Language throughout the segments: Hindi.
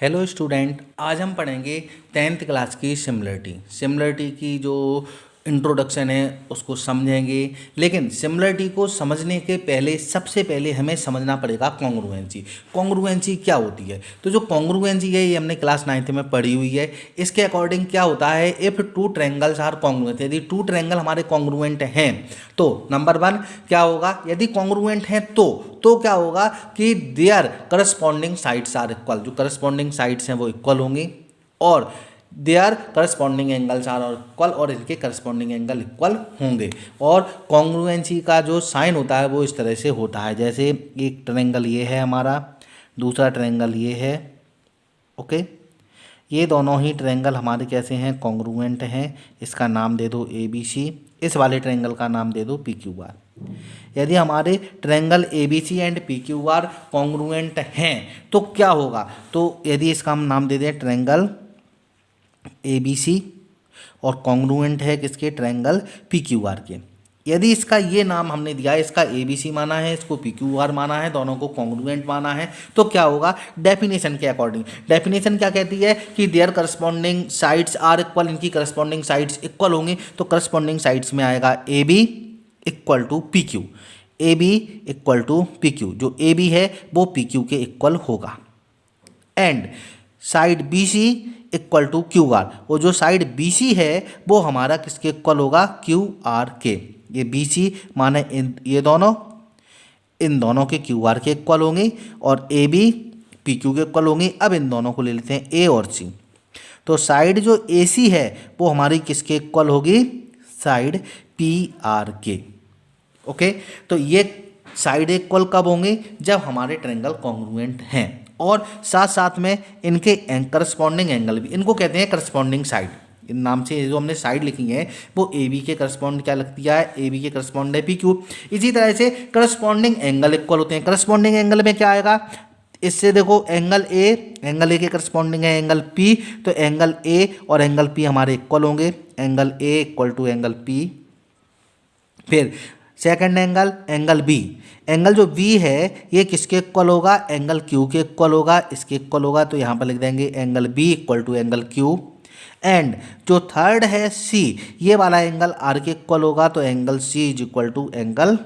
हेलो स्टूडेंट आज हम पढ़ेंगे टेंथ क्लास की सिमिलरिटी सिमिलरिटी की जो इंट्रोडक्शन है, उसको समझेंगे। लेकिन सिमिलरिटी को समझने के पहले, सबसे पहले हमें समझना पड़ेगा कॉन्ग्रुएंसी कॉन्ग्रुएंसी क्या होती है? तो जो कॉन्ग्रुएंसी है, ये हमने क्लास नाइन्थ में पढ़ी हुई है। इसके अकॉर्डिंग क्या होता है? If two triangles are congruent यदि टू ट्रैंगल हमारे कॉन्ग्रुएंट हैं तो नंबर वन क्या होगा? यदि कॉन्ग्रुएंट हैं तो तो क्या होगा कि their corresponding sides are equal जो करस्पॉन्डिंग साइड्स हैं, वो इक्वल होंगे। और they are corresponding angles are और इक्वल और इनके करस्पॉन्डिंग एंगल इक्वल होंगे। और कॉन्ग्रुएंसी का जो साइन होता है, वो इस तरह से होता है। जैसे एक ट्रेंगल ये है हमारा, दूसरा ट्रेंगल ये है ओके ये दोनों ही ट्रेंगल हमारे कैसे हैं? कॉन्ग्रुएंट हैं। इसका नाम दे दो ए बी सी इस वाले ट्रेंगल का नाम दे दो पी क्यू आर यदि हमारे triangle A B C and P Q R congruent हैं तो क्या होगा? तो यदि इसका हम नाम दे दें ट्रेंगल ए बी सी और कॉन्ग्रुएंट है किसके? ट्रायंगल पी क्यू आर के। यदि इसका ये नाम हमने दिया है, इसका ए बी सी माना है, इसको पी क्यू आर माना है, दोनों को कॉन्ग्रुएंट माना है तो क्या होगा? डेफिनेशन के अकॉर्डिंग डेफिनेशन क्या कहती है? कि their corresponding sides are equal इनकी करस्पॉन्डिंग साइड्स इक्वल होंगे तो करस्पॉन्डिंग साइड्स में आएगा A B equal to P Q A B equal to P Q जो ए बी है, वो पी क्यू के इक्वल होगा। And side B C equal to Q R वो जो साइड बी सी है, वो हमारा किसके इक्वल होगा? क्यू आर के। ये बी सी माने इन, ये दोनों, इन दोनों के क्यू आर के इक्वल होंगे और ए बी पी क्यू के इक्वल होंगे। अब इन दोनों को ले लेते हैं ए और सी तो साइड जो ए सी है, वो हमारी किसके इक्वल होगी? साइड पी आर के। ओके तो ये साइड इक्वल कब होंगे? जब हमारे ट्रेंगल कॉन्ग्रुएंट हैं। और साथ साथ में इनके करस्पॉन्डिंग एंगल भी। इनको कहते हैं करस्पॉन्डिंग साइड इन नाम से जो हमने साइड लिखी है, वो ए बी के करस्पॉन्ड क्या लगती है? ए बी के करस्पॉन्ड है पी क्यू इसी तरह से करस्पॉन्डिंग एंगल इक्वल होते हैं। करस्पॉन्डिंग एंगल में क्या आएगा? इससे देखो एंगल ए एंगल ए के करस्पॉन्डिंग है एंगल पी तो एंगल ए और एंगल पी हमारे इक्वल होंगे। Angle A equal to angle P फिर second angle angle B angle जो बी है, ये किसके इक्वल होगा? एंगल क्यू के इक्वल होगा। इसके इक्वल होगा तो यहाँ पर लिख देंगे angle B equal to angle Q and जो थर्ड है सी ये वाला एंगल आर के इक्वल होगा तो angle C is equal to angle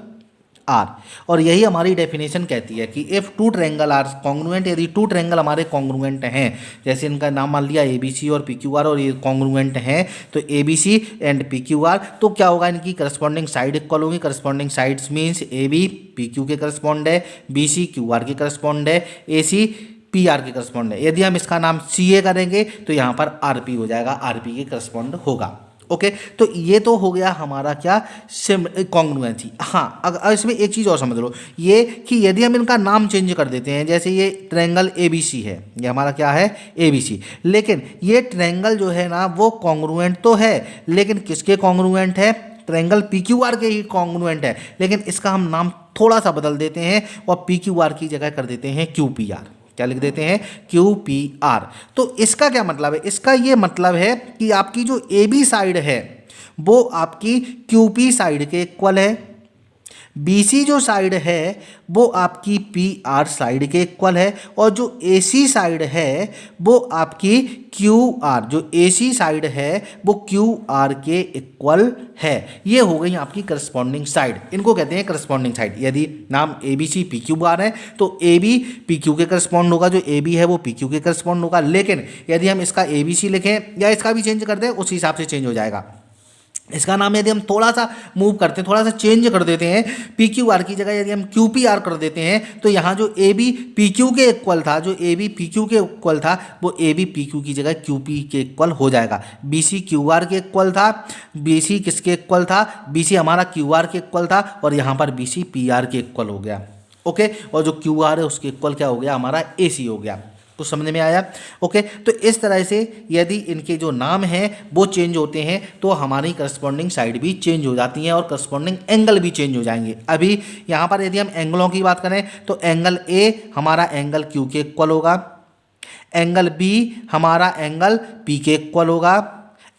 R और यही हमारी डेफिनेशन कहती है कि if two triangle are congruent यदि टू ट्रेंगल हमारे कॉन्ग्रुएंट हैं, जैसे इनका नाम मान लिया ए बी सी और पी क्यू आर और ये कॉन्ग्रुएंट हैं तो A B C and P Q R तो क्या होगा इनकी करस्पॉन्डिंग साइड इक्वल होगी? Corresponding sides means A B P Q के करस्पॉन्ड है बी सी क्यू आर के करस्पॉन्ड है ए सी पी आर के करस्पॉन्ड है। यदि हम इसका नाम सी ए करेंगे तो यहाँ पर आर पी हो जाएगा आर पी के करस्पॉन्ड होगा। ओके तो ये तो हो गया हमारा क्या? कॉन्ग्रुएंसी हाँ अगर इसमें एक चीज़ और समझ लो। ये कि यदि हम इनका नाम चेंज कर देते हैं, जैसे ये ट्रेंगल ए है, ये हमारा क्या है? ए बी सी लेकिन ये ट्रेंगल जो है ना, वो कॉन्ग्रुएंट तो है, लेकिन किसके कॉन्ग्रुएंट है? ट्रेंगल पी क्यू आर के ही कॉन्ग्रुएंट है। लेकिन इसका हम नाम थोड़ा सा बदल देते हैं और पी क्यू आर की जगह कर देते हैं क्यू पी आर क्या लिख देते हैं? क्यू पी आर तो इसका क्या मतलब है? इसका ये मतलब है कि आपकी जो ए बी साइड है, वो आपकी क्यू पी साइड के इक्वल है। BC जो साइड है, वो आपकी PR साइड के इक्वल है और जो AC साइड है, वो आपकी QR जो AC साइड है, वो QR के इक्वल है। ये हो गई आपकी करस्पॉन्डिंग साइड इनको कहते हैं करस्पॉन्डिंग साइड यदि नाम A B C P Q बार है तो ए बी पी क्यू के करस्पॉन्ड होगा। जो ए बी है, वो पी क्यू के करस्पॉन्ड होगा। लेकिन यदि हम इसका ए बी सी लिखें या इसका भी चेंज कर दें, उस हिसाब से चेंज हो जाएगा। इसका नाम यदि हम थोड़ा सा मूव करते हैं थोड़ा सा चेंज कर देते हैं पी क्यू आर की जगह यदि हम क्यू पी आर कर देते हैं तो यहाँ जो ए बी पी क्यू के इक्वल था, जो ए बी पी क्यू के इक्वल था, वो ए बी पी क्यू की जगह क्यू पी के इक्वल हो जाएगा। बी सी क्यू आर के इक्वल था बी सी किसके इक्वल था? बी सी हमारा क्यू आर के इक्वल था और यहाँ पर बी सी पी आर के इक्वल हो गया। ओके और जो क्यू आर है, उसके इक्वल क्या हो गया? हमारा ए सी हो गया। तो समझ में आया? ओके तो इस तरह से यदि इनके जो नाम हैं, वो चेंज होते हैं तो हमारी करस्पॉन्डिंग साइड भी चेंज हो जाती हैं और करस्पॉन्डिंग एंगल भी चेंज हो जाएँगे। अभी यहाँ पर यदि हम एंगलों की बात करें तो एंगल ए हमारा एंगल क्यू के इक्वल होगा एंगल बी हमारा एंगल पी के इक्वल होगा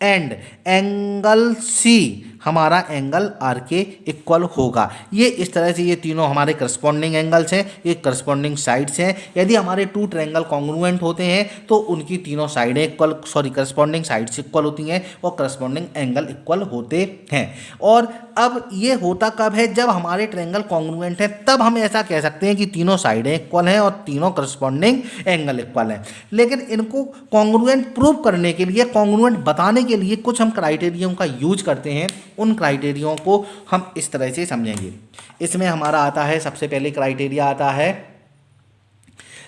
एंड एंगल सी हमारा एंगल आर के इक्वल होगा। ये इस तरह से ये तीनों हमारे करस्पॉन्डिंग एंगल्स हैं, ये करस्पॉन्डिंग साइड्स हैं। यदि हमारे टू ट्रेंगल कॉन्ग्रुएंट होते हैं तो उनकी तीनों साइडें equal sorry corresponding sides equal होती हैं और करस्पॉन्डिंग एंगल इक्वल होते हैं। और अब ये होता कब है? जब हमारे ट्रैंगल कॉन्ग्रुएंट है, तब हम ऐसा कह सकते हैं कि तीनों साइडें इक्वल हैं और तीनों करस्पॉन्डिंग एंगल इक्वल हैं। लेकिन इनको कॉन्ग्रुएंट प्रूव करने के लिए कॉन्ग्रुएंट बताने के लिए कुछ हम क्राइटेरियों का यूज़ करते हैं। उन क्राइटेरियों को हम इस तरह से समझेंगे। इसमें हमारा आता है, सबसे पहले क्राइटेरिया आता है।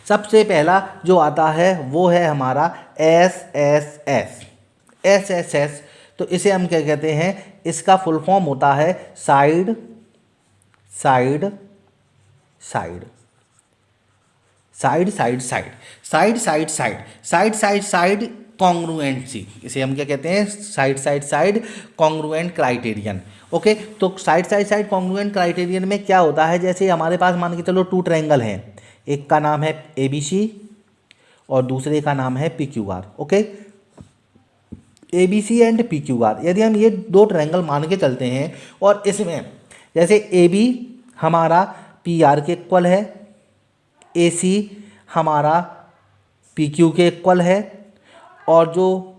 सबसे पहला जो आता है, वो है हमारा S S S S S S तो इसे हम क्या कहते हैं? इसका फुल फॉर्म होता है side side side side side side side side side side side side congruency इसे हम क्या कहते हैं? Side side side congruent criterion okay तो side side side congruent criterion में क्या होता है? जैसे हमारे पास मान के चलो टू ट्रैंगल हैं। एक का नाम है ए बी सी और दूसरे का नाम है P Q R okay A B C and P Q R यदि हम ये दो ट्रैंगल मान के चलते हैं और इसमें जैसे ए बी हमारा पी आर के इक्वल है ए सी हमारा पी क्यू के इक्वल है और जो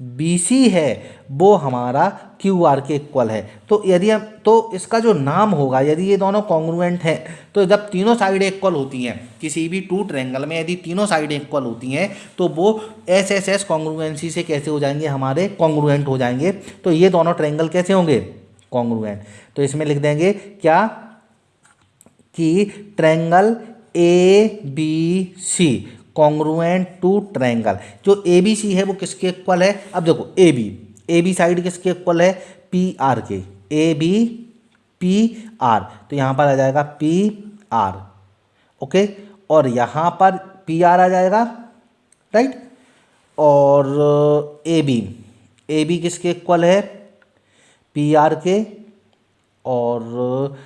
बी सी है, वो हमारा क्यू आर के इक्वल है। तो यदि हम तो इसका जो नाम होगा, यदि ये दोनों कॉन्ग्रुएंट हैं तो जब तीनों साइडें इक्वल होती हैं, किसी भी टू ट्रेंगल में यदि तीनों साइडें इक्वल होती हैं तो वो एस एस एस कॉन्ग्रुएंसी से कैसे हो जाएँगे? हमारे कॉन्ग्रुएंट हो जाएँगे। तो ये दोनों ट्रेंगल कैसे होंगे? कॉन्ग्रुएंट तो इसमें लिख देंगे क्या? कि triangle A B C congruent to triangle जो ए बी सी है, वो किसके इक्वल है? अब देखो A B A B side किसके इक्वल है? पी आर के। ए बी पी आर तो यहाँ पर आ जाएगा पी आर ओके? और यहाँ पर पी आर आ जाएगा राइट और ए बी ए बी किसके इक्वल है? पी आर के। और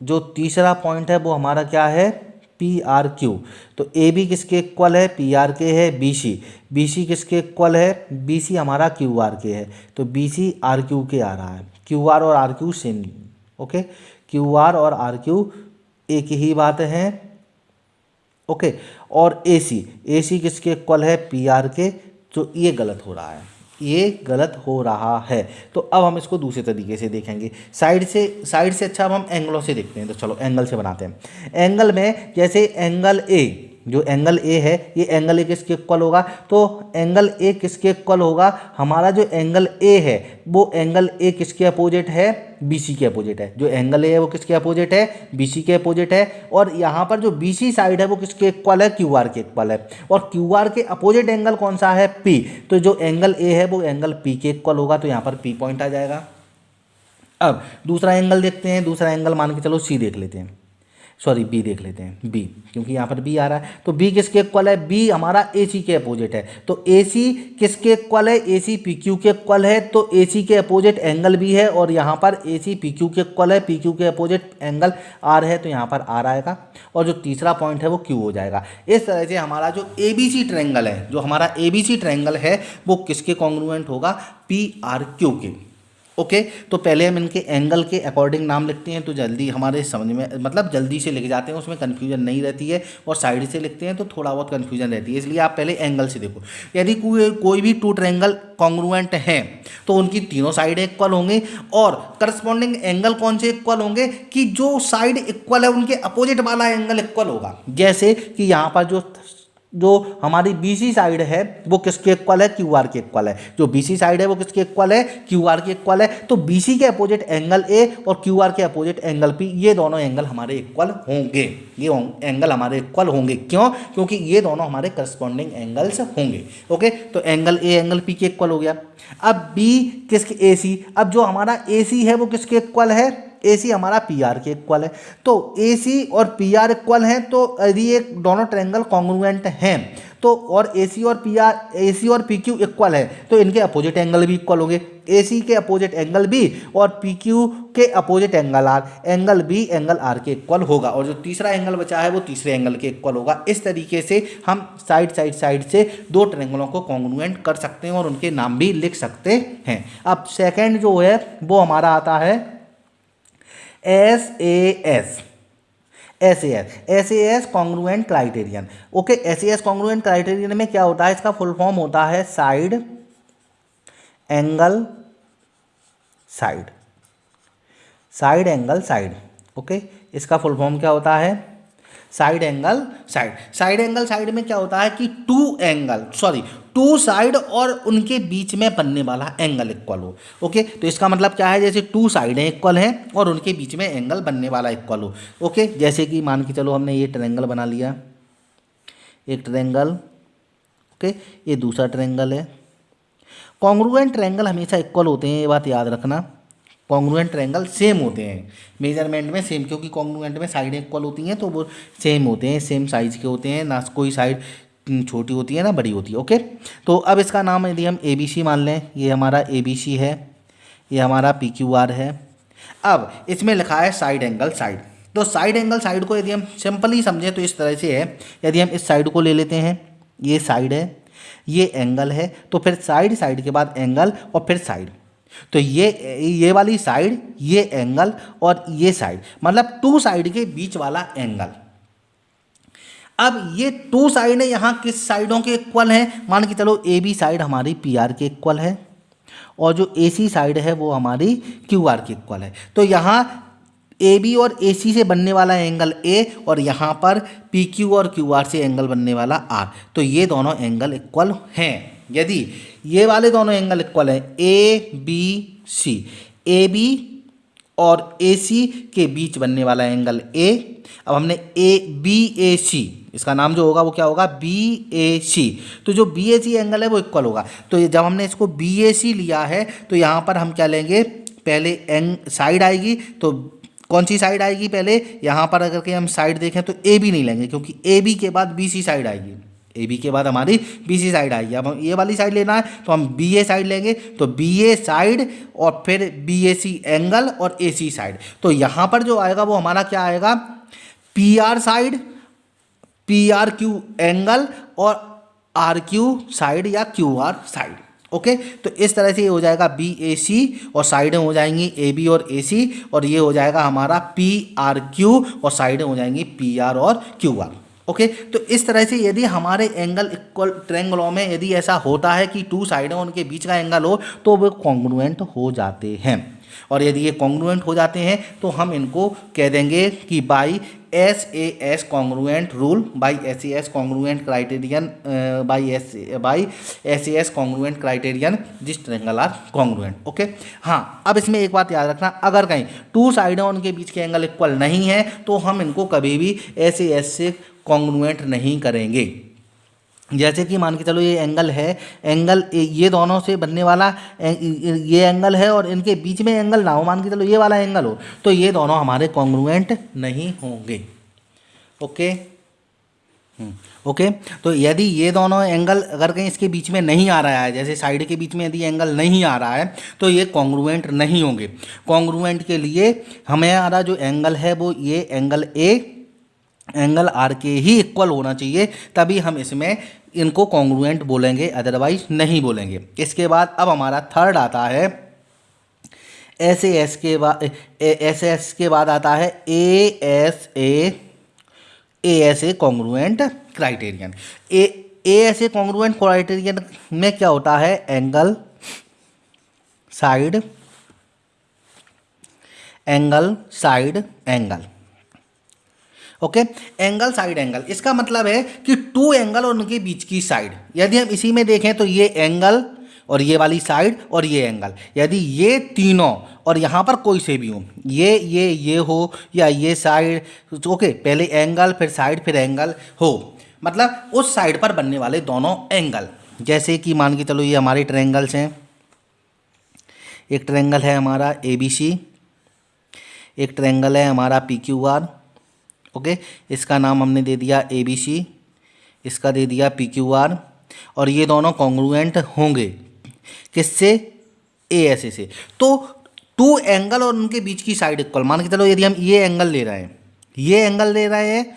जो तीसरा पॉइंट है, वो हमारा क्या है? पी आर क्यू तो ए बी किसके इक्वल है? पी आर के है बी सी बी सी किसके इक्वल है? बी सी हमारा क्यू आर के है. तो बी सी आर क्यू के आ रहा है. क्यू आर और R Q same okay Q R और आर क्यू एक ही बात है. ओके और ए सी ए सी किसके इक्वल है? पी आर के तो ये गलत हो रहा है. ये गलत हो रहा है। तो अब हम इसको दूसरे तरीके से देखेंगे। साइड से साइड से अच्छा अब हम एंगलों से देखते हैं। तो चलो एंगल से बनाते हैं। एंगल में जैसे एंगल ए जो एंगल ए है, ये एंगल ए किसके इक्वल होगा? तो एंगल ए किसके इक्वल होगा? हमारा जो एंगल ए है, वो एंगल ए किसके अपोजिट है? बी सी के अपोजिट है। जो एंगल ए है, वो किसके अपोजिट है? बी सी के अपोजिट है। और यहाँ पर जो बी सी साइड है, वो किसके इक्वल है? क्यू आर के इक्वल है। और क्यू आर के अपोजिट एंगल कौन सा है? पी तो जो एंगल ए है, वो एंगल पी के इक्वल होगा। तो यहाँ पर पी पॉइंट आ जाएगा। अब दूसरा एंगल देखते हैं। दूसरा एंगल मान के चलो सी देख लेते हैं। सॉरी बी देख लेते हैं बी क्योंकि यहाँ पर बी आ रहा है। तो बी किसके इक्वल है? बी हमारा ए सी के अपोजिट है। तो ए सी किसके इक्वल है? ए सी पी क्यू के इक्वल है। तो ए सी के अपोजिट एंगल बी है और यहाँ पर ए सी पी क्यू के इक्वल है। पी क्यू के अपोजिट एंगल आर है तो यहाँ पर आर आएगा। और जो तीसरा पॉइंट है, वो क्यू हो जाएगा। इस तरह से हमारा जो ए बी सी ट्रैंगल है, जो हमारा ए बी सी ट्रैंगल है, वो किसके कॉन्ग्रुएंट होगा? पी आर क्यू के। ओके तो पहले हम इनके एंगल के अकॉर्डिंग नाम लिखते हैं तो जल्दी हमारे समझ में मतलब जल्दी से लिख जाते हैं, उसमें कन्फ्यूज़न नहीं रहती है, और साइड से लिखते हैं तो थोड़ा बहुत कन्फ्यूज़न रहती है, इसलिए आप पहले एंगल से देखो। यदि कोई कोई भी टू ट्रैंगल कॉन्ग्रुएंट हैं तो उनकी तीनों साइड इक्वल होंगे, और करस्पॉन्डिंग एंगल कौन से इक्वल होंगे, कि जो साइड इक्वल है, उनके अपोजिट वाला एंगल इक्वल होगा। जैसे कि यहाँ पर जो जो हमारी बीसी साइड है, वो किसके इक्वल है? क्यू आर के इक्वल है। जो बीसी साइड है, वो किसके इक्वल है? क्यू आर के इक्वल है। तो बीसी के अपोजिट एंगल ए और क्यू आर के अपोजिट एंगल पी ये दोनों एंगल हमारे इक्वल होंगे। ये एंगल हमारे इक्वल होंगे। क्यों? क्योंकि ये दोनों हमारे करस्पॉन्डिंग एंगल्स होंगे। ओके तो एंगल ए एंगल पी के इक्वल हो गया। अब बी किसके ए सी अब जो हमारा ए सी है, वो किसके इक्वल है? ए सी हमारा पी आर के इक्वल है। तो ए सी और पी आर इक्वल हैं तो यदि एक दोनों ट्रेंगल कॉन्ग्रुएंट हैं तो और ए सी और पी आर ए सी और पी क्यू इक्वल है तो इनके अपोजिट एंगल भी इक्वल होंगे। ए सी के अपोजिट एंगल बी और पी क्यू के opposite angle R angle B angle R के इक्वल होगा। और जो तीसरा एंगल बचा है, वो तीसरे एंगल के इक्वल होगा। इस तरीके से हम साइड साइड साइड से दो ट्रेंगलों को कॉन्ग्रुएंट कर सकते हैं और उनके नाम भी लिख सकते हैं। अब सेकेंड जो है, वो हमारा आता है S A S S A S S A S congruent criterion okay S A S congruent criterion में क्या होता है? इसका फुल फॉर्म होता है side angle side side angle side okay इसका फुल फॉर्म क्या होता है? Side angle side side angle side में क्या होता है कि two angle sorry two side और उनके बीच में बनने वाला एंगल इक्वल हो, ओके? तो इसका मतलब क्या है? जैसे टू साइड इक्वल हैं और उनके बीच में एंगल बनने वाला इक्वल हो, ओके? जैसे कि मान के चलो हमने ये ट्रेंगल बना लिया, एक ट्रेंगल ओके? ये दूसरा ट्रेंगल है। कॉन्ग्रुएंट ट्रेंगल हमेशा इक्वल होते हैं, ये बात याद रखना। कॉन्ग्रुएंट ट्रैंगल सेम होते हैं। मेज़रमेंट में सेम, क्योंकि कॉन्ग्रुएंट में साइडें इक्वल होती हैं तो वो सेम होते हैं, सेम साइज़ के होते हैं, ना कोई साइड छोटी होती है ना, बड़ी होती है ओके तो अब इसका नाम यदि हम ए बी सी मान लें, ये हमारा ए बी सी है, ये हमारा पी क्यू आर है। अब इसमें लिखा है साइड एंगल साइड तो साइड एंगल साइड को यदि हम सिंपली समझें तो इस तरह से है, यदि हम इस साइड को ले लेते हैं, ये साइड है, ये एंगल है तो फिर साइड साइड के बाद एंगल और फिर साइड तो ये ये वाली साइड ये एंगल और ये साइड मतलब टू साइड के बीच वाला एंगल अब ये टू साइड है, यहाँ किस साइडों के इक्वल हैं? मान के चलो ए बी साइड हमारी पी आर के इक्वल है, और जो ए सी साइड है, वो हमारी क्यू आर के इक्वल है। तो यहाँ ए बी और ए सी से बनने वाला एंगल ए और यहाँ पर पी क्यू और क्यू आर से एंगल बनने वाला आर तो ये दोनों एंगल इक्वल हैं। यदि ये वाले दोनों एंगल इक्वल हैं A B C A B और ए सी के बीच बनने वाला एंगल ए अब हमने ए बी ए सी इसका नाम जो होगा वो क्या होगा? बी ए सी तो जो बी ए सी एंगल है वो इक्वल होगा। तो जब हमने इसको बी ए सी लिया है तो यहाँ पर हम क्या लेंगे? पहले एंग साइड आएगी तो कौन सी साइड आएगी पहले? यहाँ पर अगर के हम साइड देखें तो ए बी नहीं लेंगे, क्योंकि ए बी के बाद बी सी साइड आएगी। ए बी के बाद हमारी बी सी साइड आएगी। अब हम ये वाली साइड लेना है तो हम बी ए साइड लेंगे। तो बी ए साइड और फिर बी ए सी एंगल और ए सी साइड तो यहाँ पर जो आएगा, वो हमारा क्या आएगा? P R side P R Q angle और आर क्यू साइड या क्यू आर साइड ओके तो इस तरह से ये हो जाएगा बी ए सी और साइडें हो जाएँगी ए बी और ए सी और ये हो जाएगा हमारा पी आर क्यू और साइडें हो जाएँगी पी आर और क्यू आर ओके तो इस तरह से यदि हमारे एंगल इक्वल ट्रेंगलों में यदि ऐसा होता है कि टू साइडें उनके बीच का एंगल हो तो वो कॉन्ग्रुएंट हो जाते हैं। और यदि ये कॉन्ग्रुएंट हो जाते हैं तो हम इनको कह देंगे कि by S A S congruent rule by S A S congruent criterion by S by S A S congruent criterion जिस ट्रेंगल आर कॉन्ग्रुएंट ओके हाँ अब इसमें एक बात याद रखना, अगर कहीं टू साइडें उनके बीच के एंगल इक्वल नहीं है तो हम इनको कभी भी एस ए एस से कॉन्ग्रुएंट नहीं करेंगे। जैसे कि मान के चलो ये एंगल है एंगल ये दोनों से बनने वाला ये एंगल है और इनके बीच में एंगल ना हो मान के चलो ये वाला एंगल हो तो ये दोनों हमारे कॉन्ग्रुएंट नहीं होंगे। ओके? Hmm, okay? तो यदि ये दोनों एंगल अगर कहीं इसके बीच में नहीं आ रहा है जैसे साइड के बीच में यदि एंगल नहीं आ रहा है तो ये कॉन्ग्रुएंट नहीं होंगे। कॉन्ग्रुएंट के लिए हमें हमारा जो एंगल है वो ये एंगल ए एंगल आर के ही इक्वल होना चाहिए, तभी हम इसमें इनको कॉन्ग्रुएंट बोलेंगे अदरवाइज़ नहीं बोलेंगे। इसके बाद अब हमारा थर्ड आता है। एस एस के बाद एस एस के बाद आता है A S A A S A congruent criterion A A S A congruent criterion में क्या होता है? Angle side angle side angle okay? Angle, side angle. इसका मतलब है कि टू एंगल और उनके बीच की साइड। यदि हम इसी में देखें तो ये एंगल और ये वाली साइड और ये एंगल। यदि ये तीनों, और यहाँ पर कोई से भी हो, ये ये ये हो या ये साइड ओके, पहले एंगल, फिर साइड, फिर एंगल हो। मतलब उस साइड पर बनने वाले दोनों एंगल। जैसे कि मान के चलो ये हमारे ट्रेंगल्स हैं। एक ट्रेंगल है हमारा ए बी सी एक ट्रेंगल है हमारा पी क्यू आर ओके? इसका नाम हमने दे दिया ए बी सी इसका दे दिया पी क्यू आर और ये दोनों कॉन्ग्रुएंट होंगे। किससे? ए एस ए से। तो टू एंगल और उनके बीच की साइड इक्वल मान के चलो यदि हम ये एंगल ले रहे हैं, ये एंगल ले रहे हैं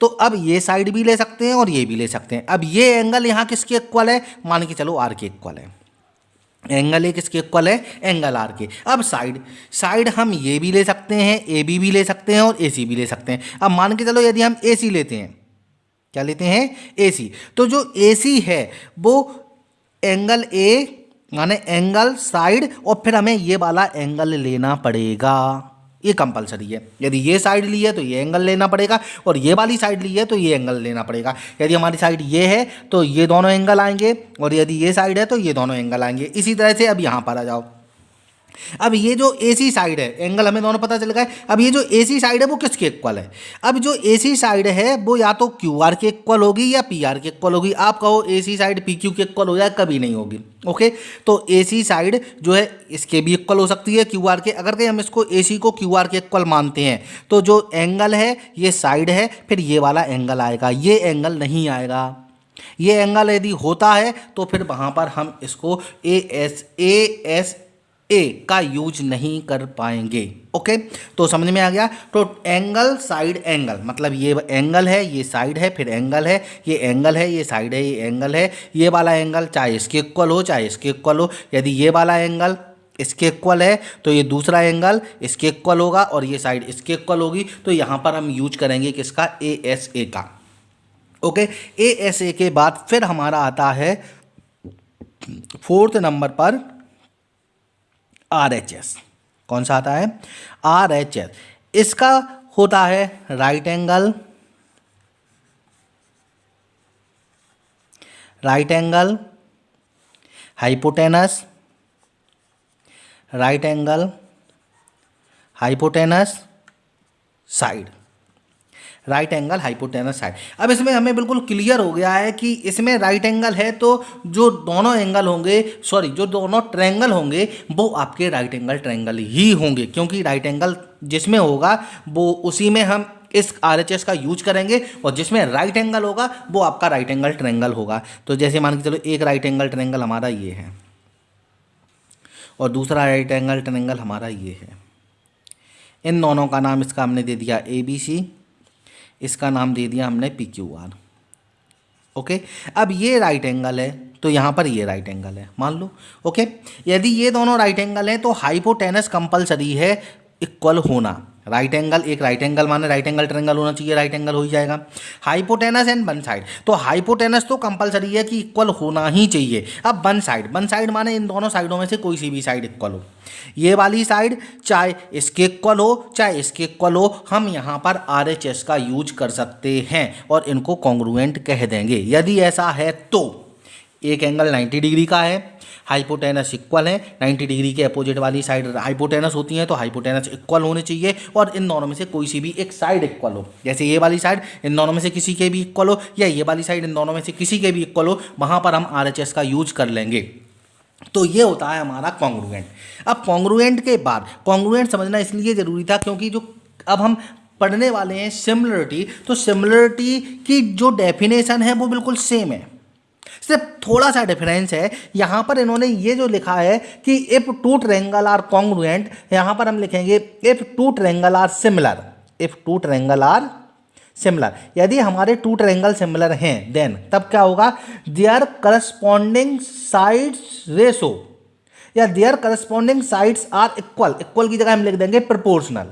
तो अब ये साइड भी ले सकते हैं और ये भी ले सकते हैं। अब ये एंगल यहाँ किसके इक्वल है? मान के चलो आर के इक्वल है। एंगल ए किसके इक्वल है एंगल आर के। अब साइड साइड हम ये भी ले सकते हैं ए बी भी ले सकते हैं और ए सी भी ले सकते हैं। अब मान के चलो यदि हम ए सी लेते हैं, क्या लेते हैं? ए सी तो जो ए सी है, वो एंगल ए माने एंगल साइड और फिर हमें ये वाला एंगल लेना पड़ेगा। ये कंपलसरी है। यदि ये साइड ली है तो ये एंगल लेना पड़ेगा और ये वाली साइड ली है तो ये एंगल लेना पड़ेगा। यदि हमारी साइड ये है तो ये दोनों एंगल आएँगे और यदि ये साइड है तो ये दोनों एंगल आएँगे। इसी तरह से अब यहाँ पर आ जाओ। अब ये जो ए सी साइड है एंगल हमें दोनों पता चल गए अब ये जो ए सी साइड है, वो किसके इक्वल है? अब जो ए सी साइड है, वो या तो क्यू आर के इक्वल होगी या पी आर के इक्वल होगी। आप कहो A C side P Q के इक्वल हो जाए कभी नहीं होगी ओके तो ए सी साइड जो है, इसके भी इक्वल हो सकती है क्यू आर के। अगर कहीं हम इसको ए सी को क्यू आर के इक्वल मानते हैं तो जो एंगल है, ये साइड है, फिर ये वाला एंगल आएगा। ये एंगल नहीं आएगा। ये एंगल यदि होता है तो फिर वहाँ पर हम इसको ए एस ए एस ए का यूज़ नहीं कर पाएँगे ओके तो समझ में आ गया? तो एंगल साइड एंगल मतलब ये एंगल है, ये साइड है, फिर एंगल है, ये एंगल है, ये साइड है, ये एंगल है, ये वाला एंगल चाहे इसके इक्वल हो, चाहे इसके इक्वल हो, यदि ये वाला एंगल इसके इक्वल है तो ये दूसरा एंगल इसके इक्वल होगा और ये साइड इसके इक्वल होगी तो यहाँ पर हम यूज़ करेंगे किसका? ए एस ए का ओके ए एस ए के बाद फिर हमारा आता है फोर्थ नंबर पर आर एच एस कौन सा आता है? आर एच एस इसका होता है right angle right angle hypotenuse right angle hypotenuse side right angle hypotenuse side अब इसमें हमें बिल्कुल क्लियर हो गया है कि इसमें राइट एंगल है तो जो दोनों एंगल होंगे सॉरी जो दोनों ट्रैंगल होंगे, वो आपके राइट एंगल ट्रैंगल ही होंगे, क्योंकि राइट एंगल जिसमें होगा, वो उसी में हम इस आरएचएस का यूज़ करेंगे और जिसमें राइट एंगल होगा, वो आपका राइट एंगल ट्रैंगल होगा। तो जैसे मान के चलो, एक राइट एंगल ट्रैंगल हमारा ये है और दूसरा राइट एंगल ट्रैंगल हमारा ये है। इन दोनों का नाम इसका हमने दे दिया ए बी सी इसका नाम दे दिया हमने पी क्यू आर ओके? अब ये राइट एंगल है तो यहाँ पर ये राइट एंगल है। मान लो, ओके? यदि ये दोनों राइट एंगल हैं तो हाइपोटेनस कंपलसरी है इक्वल होना। राइट एंगल एक राइट एंगल माने राइट एंगल ट्रेंगल होना चाहिए राइट एंगल हो ही जाएगा। हाइपोटेनस एंड वन साइड तो हाइपोटेनस तो कंपलसरी है कि इक्वल होना ही चाहिए। अब वन साइड वन साइड माने इन दोनों साइडों में से कोई सी भी साइड इक्वल हो। ये वाली साइड चाहे इसके इक्वल हो, चाहे इसके इक्वल हो, हम यहाँ पर आरएचएस का यूज़ कर सकते हैं और इनको कॉन्ग्रुएंट कह देंगे। यदि ऐसा है तो। एक एंगल 90 डिग्री का है हाइपोटेनस इक्वल है। 90 डिग्री के अपोजिट वाली साइड हाइपोटेनस होती है तो हाइपोटेनस इक्वल होने चाहिए और इन दोनों में से कोई सी भी एक साइड इक्वल हो। जैसे ये वाली साइड इन दोनों में से किसी के भी इक्वल हो, या ये वाली साइड इन दोनों में से किसी के भी इक्वल हो, वहाँ पर हम आरएचएस का यूज़ कर लेंगे। तो ये होता है हमारा कॉन्ग्रुएंट अब कॉन्ग्रुएंट के बाद कॉन्ग्रुएंट समझना इसलिए ज़रूरी था क्योंकि जो अब हम पढ़ने वाले हैं सिमिलरिटी तो सिमिलरिटी की जो डेफिनेशन है वो बिल्कुल सेम है। सिर्फ़ थोड़ा सा डिफरेंस है। यहाँ पर इन्होंने ये जो लिखा है कि if two triangle are congruent यहाँ पर हम लिखेंगे if two triangle are similar if two triangle are similar यदि हमारे टू ट्रेंगल सिमिलर हैं देन तब क्या होगा? देयर करस्पॉन्डिंग साइड्स रेसो या their corresponding sides are equal equal की जगह हम लिख देंगे प्रोपोर्शनल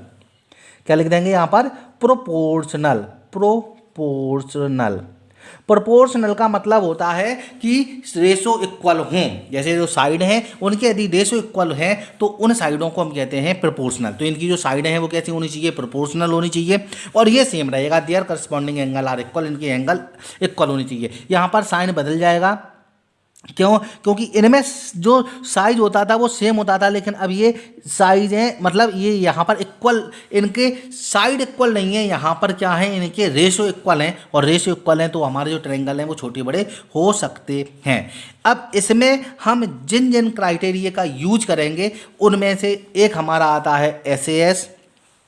क्या लिख देंगे यहाँ पर? प्रोपोर्शनल प्रोपोर्शनल प्रोपोर्शनल का मतलब होता है कि रेशो इक्वल हों। जैसे जो साइड हैं, उनके यदि रेशो इक्वल हैं तो उन साइडों को हम कहते हैं प्रोपोर्शनल तो इनकी जो साइड हैं, वो कैसी होनी चाहिए? प्रोपोर्शनल होनी चाहिए। और ये सेम रहेगा। Their corresponding angle are equal इनके एंगल इक्वल होनी चाहिए। यहाँ पर साइन बदल जाएगा। क्यों? क्योंकि इनमें जो साइज़ होता था, वो सेम होता था, लेकिन अब ये साइज़ है मतलब ये यहाँ पर इक्वल इनके साइड इक्वल नहीं है, यहाँ पर क्या है, इनके रेशो इक्वल हैं, और रेशो इक्वल हैं तो हमारे जो ट्रेंगल हैं, वो छोटे बड़े हो सकते हैं। अब इसमें हम जिन जिन क्राइटेरिया का यूज़ करेंगे, उनमें से एक हमारा आता है एस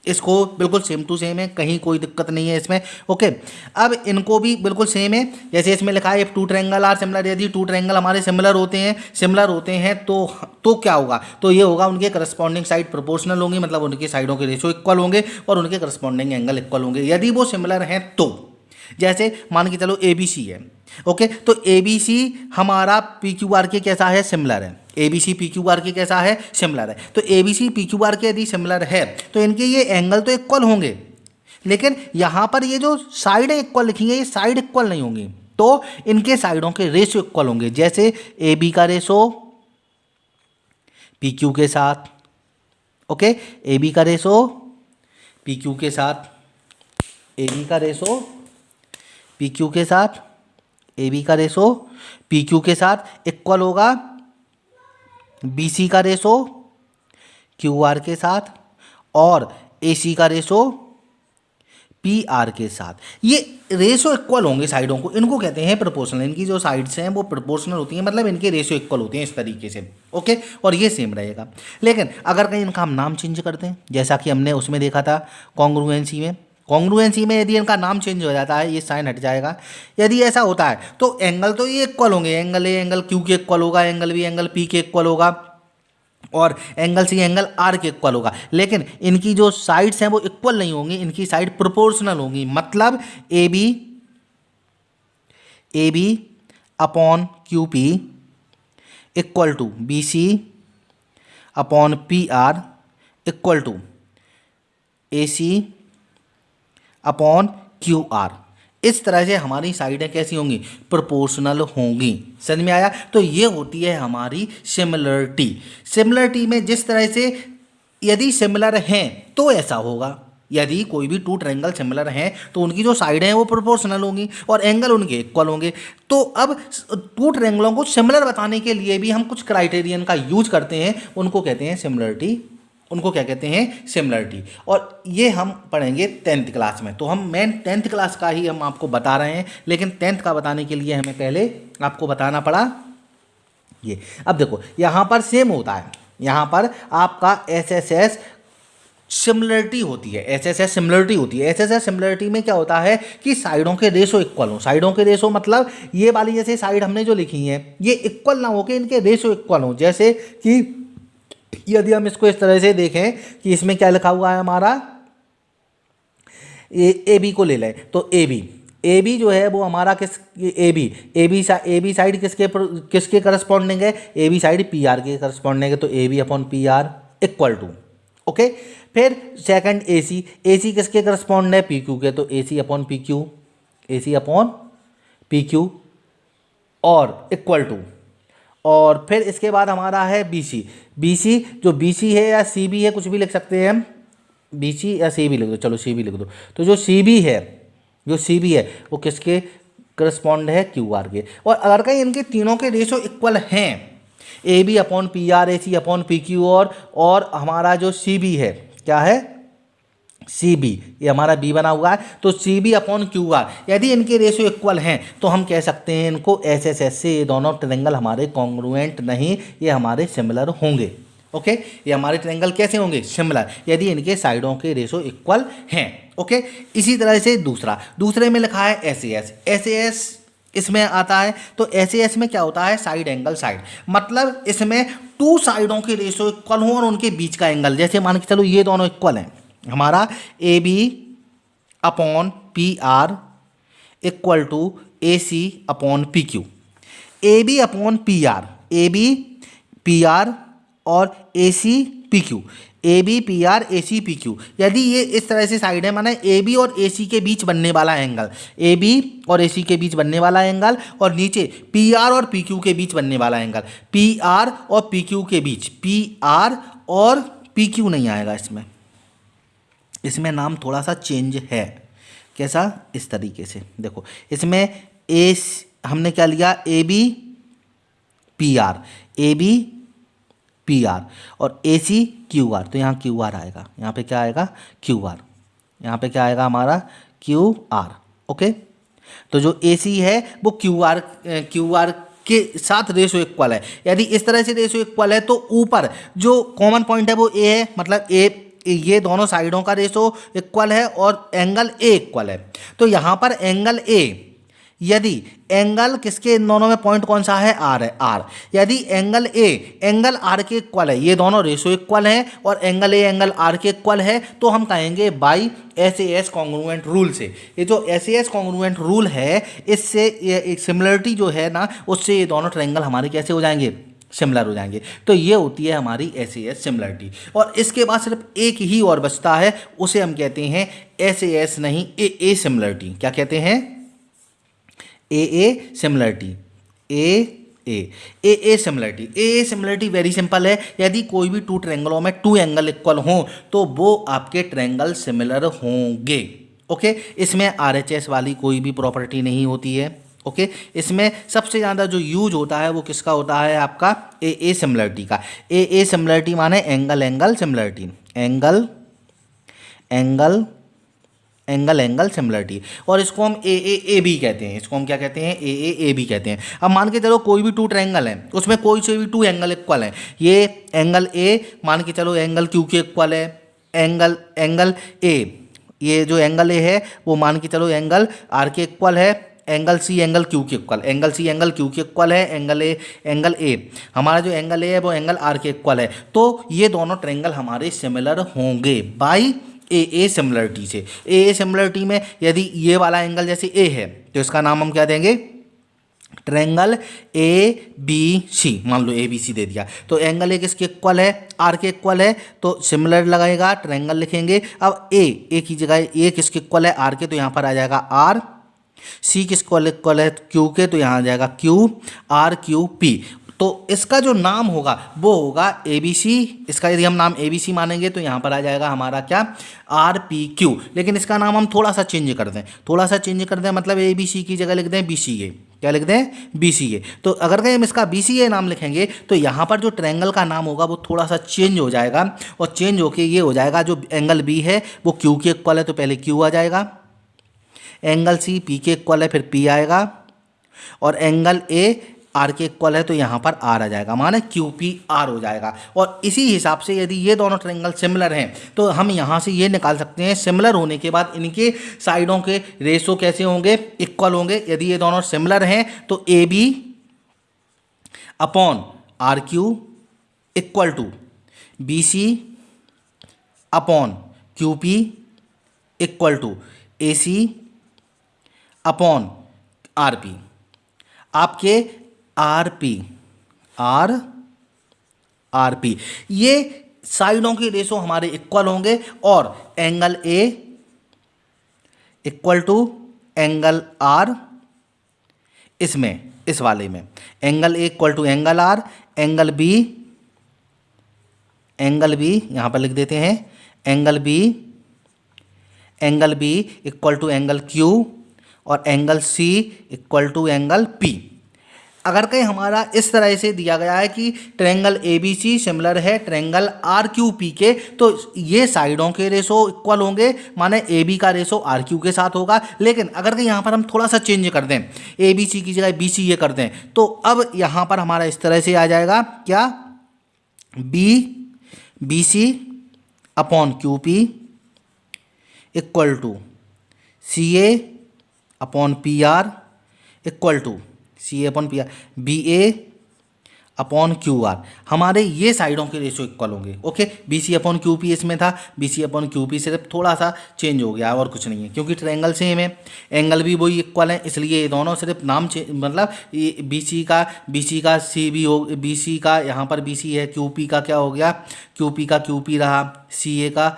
इसको बिल्कुल सेम टू सेम है, कहीं कोई दिक्कत नहीं है इसमें ओके अब इनको भी बिल्कुल सेम है, जैसे इसमें लिखा है टू ट्रैंगल आर सिमिलर यदि टू ट्रैंगल हमारे सिमिलर होते हैं सिमिलर होते हैं तो तो क्या होगा? तो ये होगा उनके करस्पॉन्डिंग साइड प्रोपोर्शनल होंगे मतलब उनकी साइडों के रेशो इक्वल होंगे और उनके करस्पॉन्डिंग एंगल इक्वल होंगे। यदि वो सिमिलर हैं तो जैसे मान के चलो ए बी सी है ओके तो ए बी सी हमारा पी क्यू आर के कैसा है? सिमिलर है। A B C P Q R के कैसा है? सिमिलर है। तो A B C P Q R के यदि सिमिलर है तो इनके ये एंगल तो इक्वल होंगे, लेकिन यहाँ पर ये जो साइड इक्वल लिखेंगे, ये साइड इक्वल नहीं होंगी तो इनके साइडों के रेशो इक्वल होंगे। जैसे ए बी का रेशो पी क्यू के साथ ओके ए बी का रेशो पी क्यू के साथ ए बी का रेशो पी क्यू के साथ ए बी का रेशो पी क्यू के साथ इक्वल होगा बी सी का रेशो क्यू आर के साथ और ए सी का रेशो पी आर के साथ। ये रेशो इक्वल होंगे साइडों को। इनको कहते हैं प्रोपोर्शनल इनकी जो साइड्स हैं, वो प्रोपोर्शनल होती हैं। मतलब इनके रेशो इक्वल होते हैं इस तरीके से। ओके और ये सेम रहेगा। लेकिन अगर कहीं इनका हम नाम चेंज करते हैं, जैसा कि हमने उसमें देखा था कॉन्ग्रुएंसी में कॉन्ग्रुएंसी में यदि इनका नाम चेंज हो जाता है, ये साइन हट जाएगा। यदि ऐसा होता है तो एंगल तो ये इक्वल होंगे। एंगल ए एंगल क्यू के इक्वल होगा एंगल बी एंगल पी के इक्वल होगा, और एंगल सी एंगल आर के इक्वल होगा। लेकिन इनकी जो साइड्स हैं, वो इक्वल नहीं होंगी। इनकी साइड प्रोपोर्शनल होंगी। मतलब A B A B upon Q P equal to B C upon P R equal to A C upon Q R इस तरह से हमारी साइडें कैसी होंगी? प्रोपोर्शनल होंगी। समझ में आया? तो ये होती है हमारी सिमिलरिटी सिमिलरिटी में जिस तरह से यदि सिमिलर हैं तो ऐसा होगा। यदि कोई भी टू ट्रैंगल सिमिलर हैं तो उनकी जो साइड हैं, वो प्रोपोर्शनल होंगी और एंगल उनके इक्वल होंगे। तो अब टू ट्रेंगलों को सिमिलर बताने के लिए भी हम कुछ क्राइटेरियन का यूज़ करते हैं। उनको कहते हैं सिमिलरिटी उनको क्या कहते हैं सिमिलरिटी और ये हम पढ़ेंगे टेंथ क्लास में. तो हम मेन टेंथ क्लास का ही हम आपको बता रहे हैं, लेकिन टेंथ का बताने के लिए हमें पहले आपको बताना पड़ा ये. अब देखो, यहाँ पर सेम होता है. यहाँ पर आपका एस एस एस सिमिलरिटी होती है. एस एस एस सिमिलरिटी होती है. एस एस एस सिमिलरिटी में क्या होता है कि साइडों के रेशो इक्वल हो. साइडों के रेशो मतलब ये वाली जैसे साइड हमने जो लिखी है, ये इक्वल ना हो के इनके रेशो इक्वल हो. जैसे कि यदि हम इसको इस तरह से देखें कि इसमें क्या लिखा हुआ है हमारा? ए ए बी को ले लें। तो ए बी ए बी जो है वो हमारा किस A B A B A B side किसके किसके करस्पॉन्डिंग है? A B side P R के करस्पॉन्डिंग है तो A B upon P R equal to okay फिर second A C A C किसके करस्पॉन्ड है? पी क्यू के तो A C upon P Q A C upon P Q और इक्वल टू और फिर इसके बाद हमारा है बी सी बी सी जो बी सी है या सी बी है, कुछ भी लिख सकते हैं हम। बी सी या सी बी लिख दो, चलो सी बी लिख दो। तो जो सी बी है, जो सी बी है, वो किसके? करस्पॉन्ड है क्यू आर के। और अगर कहीं इनके तीनों के रेशो इक्वल हैं A B upon P R A C upon P Q और और हमारा जो सी बी है, क्या है? सी बी ये हमारा बी बना हुआ है तो C B upon Q R यदि इनके रेशियो इक्वल हैं तो हम कह सकते हैं इनको एस एस एस से ये दोनों ट्रेंगल हमारे कॉन्ग्रुएंट नहीं, ये हमारे सिमिलर होंगे ओके ये हमारे ट्रेंगल कैसे होंगे? सिमिलर यदि इनके साइडों के रेशो इक्वल हैं ओके इसी तरह से दूसरा, दूसरे में लिखा है एस एस एस एस इसमें आता है तो एस एस में क्या होता है? साइड एंगल साइड मतलब इसमें टू साइडों के रेशो इक्वल हों और उनके बीच का एंगल जैसे मान के चलो ये दोनों इक्वल हैं हमारा A B upon P R equal to A C upon P Q A B upon P R A B P R और A C P Q A B P R A C P Q यदि ये इस तरह से साइड है, माना ए बी और ए सी के बीच बनने वाला एंगल ए बी और ए सी के बीच बनने वाला एंगल और नीचे पी आर और पी क्यू के बीच बनने वाला एंगल पी आर और पी क्यू के बीच. पी आर और पी क्यू नहीं आएगा इसमें. इसमें नाम थोड़ा सा चेंज है। कैसा? इस तरीके से। देखो, इसमें ए हमने क्या लिया? A B P R A B P R और ए सी क्यू आर तो यहाँ क्यू आर आएगा। यहाँ पे क्या आएगा? क्यू आर यहाँ पे क्या आएगा हमारा? क्यू आर ओके तो जो ए सी है, वो क्यू आर क्यू आर के साथ रेशो इक्वल है। यदि इस तरह से रेशो इक्वल है तो ऊपर जो कॉमन पॉइंट है, वो ए है मतलब ए ये दोनों साइडों का रेशो इक्वल है और एंगल ए इक्वल है। तो यहाँ पर एंगल ए, यदि एंगल किसके इन दोनों में पॉइंट कौन सा है? आर है, आर। यदि एंगल ए, एंगल आर के इक्वल है, ये दोनों रेशो इक्वल हैं और एंगल ए, एंगल आर के इक्वल है तो हम कहेंगे by S S congruent rule से। ये जो S A S congruent rule है, इससे सिमिलरिटी जो है ना, उससे ये दोनों ट्रेंगल हमारे कैसे हो जाएँगे? सिमिलर हो जाएँगे। तो ये होती है हमारी एस ए एस सिमिलरिटी। और इसके बाद सिर्फ़ एक ही और बचता है, उसे हम कहते हैं एस ए एस नहीं ए ए सिमिलरिटी। क्या कहते हैं? A A similarity. A A A A similarity. A A similarity very simple है। यदि कोई भी टू ट्रेंगलों में टू एंगल इक्वल हों तो वो आपके ट्रेंगल सिमिलर होंगे। ओके इसमें आर एच एस वाली कोई भी प्रॉपर्टी नहीं होती है। ओके? इसमें सबसे ज़्यादा जो यूज़ होता है वो किसका होता है? आपका ए ए सिमिलरिटी का। ए ए सिमिलरिटी माने angle angle similarity angle angle angle angle similarity और इसको हम ए ए ए बी कहते हैं। इसको हम क्या कहते हैं? ए ए ए बी कहते हैं। अब मान के चलो कोई भी टू ट्रायंगल है। उसमें कोई से भी टू एंगल इक्वल है। ये एंगल ए मान के चलो एंगल क्यू के इक्वल है। एंगल एंगल ए ये जो एंगल ए है, वो मान के चलो एंगल आर के इक्वल है। एंगल सी एंगल क्यू के equal angle C angle Q के इक्वल है एंगल ए एंगल ए हमारा जो एंगल ए है, वो एंगल आर के इक्वल है। तो ये दोनों ट्रेंगल हमारे सिमिलर होंगे बाई ए ए सिमिलरिटी से। ए ए सिमिलरिटी में यदि ये वाला एंगल जैसे ए है तो इसका नाम हम क्या देंगे? ट्रेंगल ए बी सी मान लो ए बी सी दे दिया। तो एंगल ए किसके इक्वल है? आर के इक्वल है। तो सिमिलर लगाएगा ट्रेंगल लिखेंगे। अब ए ए की जगह ए किसके इक्वल है? आर के तो यहाँ पर आ जाएगा आर सी किस इक्वल है? क्यू के तो यहाँ आ जाएगा क्यू आर क्यू पी तो इसका जो नाम होगा, वो होगा ए बी सी इसका यदि हम नाम ए बी सी मानेंगे तो यहाँ पर आ जाएगा हमारा क्या? आर पी क्यू लेकिन इसका नाम हम थोड़ा सा चेंज कर दें। थोड़ा सा चेंज कर दें मतलब ए बी सी की जगह लिख दें बी सी ए क्या लिख दें? बी सी ए तो अगर कहीं हम इसका बी सी ए नाम लिखेंगे तो यहाँ पर जो ट्रैंगल का नाम होगा, वो थोड़ा सा चेंज हो जाएगा। और चेंज होके ये हो जाएगा, जो एंगल बी है, वो क्यू के इक्वल है तो पहले क्यू आ जाएगा। एंगल सी पी के इक्वल है, फिर पी आएगा। और एंगल ए आर के इक्वल है तो यहाँ पर आर आ जाएगा, माने क्यू पी आर हो जाएगा। और इसी हिसाब से यदि ये दोनों ट्रेंगल सिमिलर हैं तो हम यहाँ से ये निकाल सकते हैं सिमिलर होने के बाद इनके साइडों के रेशो कैसे होंगे? इक्वल होंगे। यदि ये दोनों सिमिलर हैं तो A B upon R Q equal to B C upon Q P equal to A C upon R P. आपके R P, R R P. ये साइडों के रेशो हमारे इक्वल होंगे और angle A equal to angle R इसमें, इस वाले में। Angle A equal to angle R angle B angle B यहाँ पर लिख देते हैं। Angle B angle B equal to angle Q और angle C equal to angle P अगर कहीं हमारा इस तरह से दिया गया है कि triangle A B C similar है ट्रेंगल आर क्यू पी के तो ये साइडों के रेशो इक्वल होंगे, माने ए बी का रेशो आर क्यू के साथ होगा। लेकिन अगर कहीं यहाँ पर हम थोड़ा सा चेंज कर दें ए बी सी की जगह बी सी ये कर दें तो अब यहाँ पर हमारा इस तरह से आ जाएगा। क्या? B B C upon Q P equal to C A upon P R equal to C A upon P R, B A upon Q R. हमारे ये साइडों के रेशो इक्वल होंगे okay B C upon Q P इसमें था, B C upon Q P सिर्फ़ थोड़ा सा चेंज हो गया और कुछ नहीं है, क्योंकि ट्रायंगल सेम है। एंगल भी वही इक्वल है, इसलिए ये दोनों सिर्फ़ नाम मतलब बी सी का बी सी का सी भी हो बी सी का, यहाँ पर बी सी है क्यू पी का क्या हो गया? क्यू पी का क्यू पी रहा सी ए का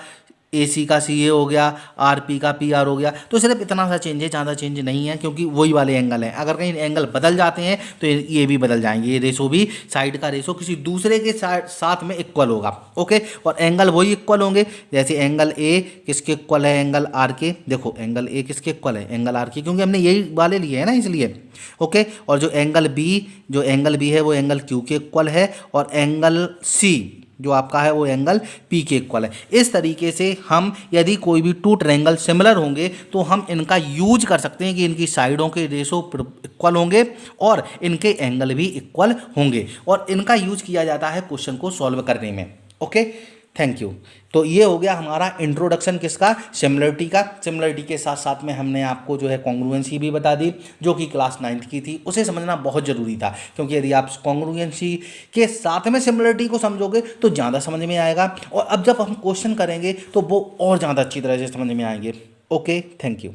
ए सी का सी ए हो गया आर पी का पी आर हो गया तो सिर्फ़ इतना सा चेंज है, ज़्यादा चेंज नहीं है, क्योंकि वही वाले एंगल हैं। अगर कहीं एंगल बदल जाते हैं तो ये भी बदल जाएँगे। ये रेशो भी साइड का रेशो किसी दूसरे के साथ में इक्वल होगा ओके और एंगल वही इक्वल होंगे, जैसे एंगल ए किसके इक्वल है एंगल आर के? देखो एंगल ए किसके इक्वल है? एंगल आर के, क्योंकि हमने यही वाले लिए हैं ना, इसलिए ओके और जो एंगल बी जो एंगल बी है, वो एंगल क्यू के इक्वल है, और एंगल सी जो आपका है वो एंगल पी के इक्वल है। इस तरीके से हम यदि कोई भी टू ट्रैंगल सिमिलर होंगे तो हम इनका यूज़ कर सकते हैं कि इनकी साइडों के रेशो इक्वल होंगे और इनके एंगल भी इक्वल होंगे। और इनका यूज़ किया जाता है क्वेश्चन को सॉल्व करने में। ओके थैंक यू तो ये हो गया हमारा इंट्रोडक्शन किसका? सिमिलरिटी का। सिमिलरिटी के साथ साथ में हमने आपको जो है कॉन्ग्रुएंसी भी बता दी, जो कि क्लास नाइन्थ की थी। उसे समझना बहुत ज़रूरी था, क्योंकि यदि आप कॉन्ग्रुएंसी के साथ में सिमिलरिटी को समझोगे तो ज़्यादा समझ में आएगा। और अब जब हम क्वेश्चन करेंगे तो वो और ज़्यादा अच्छी तरह से समझ में आएँगे। Okay thank you